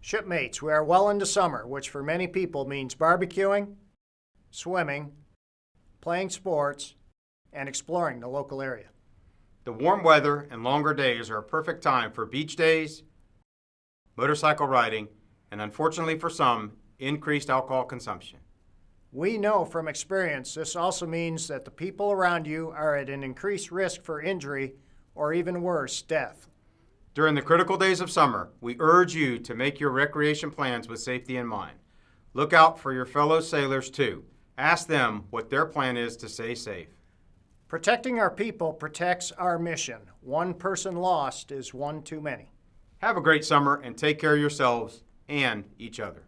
Shipmates, we are well into summer, which for many people means barbecuing, swimming, playing sports, and exploring the local area. The warm weather and longer days are a perfect time for beach days, motorcycle riding, and unfortunately for some, increased alcohol consumption. We know from experience this also means that the people around you are at an increased risk for injury or even worse, death. During the critical days of summer, we urge you to make your recreation plans with safety in mind. Look out for your fellow sailors too. Ask them what their plan is to stay safe. Protecting our people protects our mission. One person lost is one too many. Have a great summer and take care of yourselves and each other.